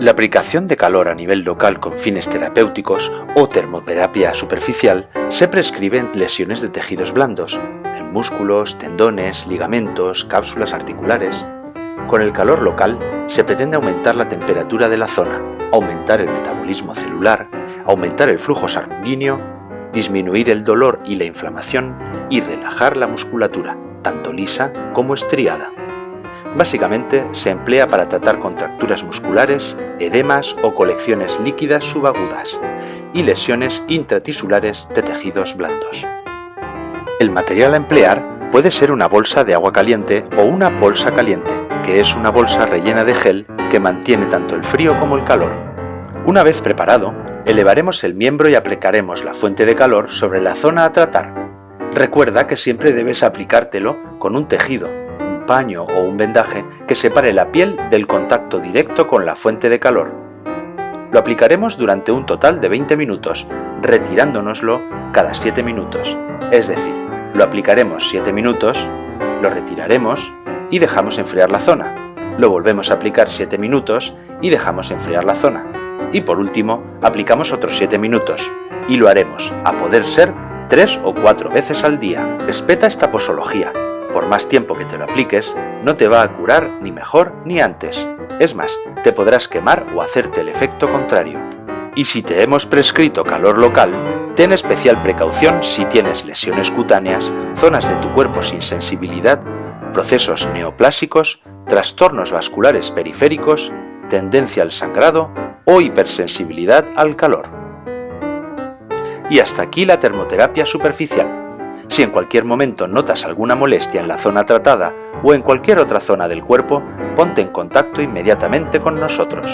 La aplicación de calor a nivel local con fines terapéuticos o termoterapia superficial se prescribe en lesiones de tejidos blandos, en músculos, tendones, ligamentos, cápsulas articulares. Con el calor local se pretende aumentar la temperatura de la zona, aumentar el metabolismo celular, aumentar el flujo sanguíneo, disminuir el dolor y la inflamación y relajar la musculatura, tanto lisa como estriada. Básicamente se emplea para tratar contracturas musculares, edemas o colecciones líquidas subagudas y lesiones intratisulares de tejidos blandos. El material a emplear puede ser una bolsa de agua caliente o una bolsa caliente, que es una bolsa rellena de gel que mantiene tanto el frío como el calor. Una vez preparado, elevaremos el miembro y aplicaremos la fuente de calor sobre la zona a tratar. Recuerda que siempre debes aplicártelo con un tejido, paño o un vendaje que separe la piel del contacto directo con la fuente de calor. Lo aplicaremos durante un total de 20 minutos, retirándonoslo cada 7 minutos. Es decir, lo aplicaremos 7 minutos, lo retiraremos y dejamos enfriar la zona. Lo volvemos a aplicar 7 minutos y dejamos enfriar la zona. Y por último, aplicamos otros 7 minutos y lo haremos, a poder ser, 3 o 4 veces al día. Respeta esta posología por más tiempo que te lo apliques, no te va a curar ni mejor ni antes. Es más, te podrás quemar o hacerte el efecto contrario. Y si te hemos prescrito calor local, ten especial precaución si tienes lesiones cutáneas, zonas de tu cuerpo sin sensibilidad, procesos neoplásicos, trastornos vasculares periféricos, tendencia al sangrado o hipersensibilidad al calor. Y hasta aquí la termoterapia superficial. Si en cualquier momento notas alguna molestia en la zona tratada o en cualquier otra zona del cuerpo, ponte en contacto inmediatamente con nosotros.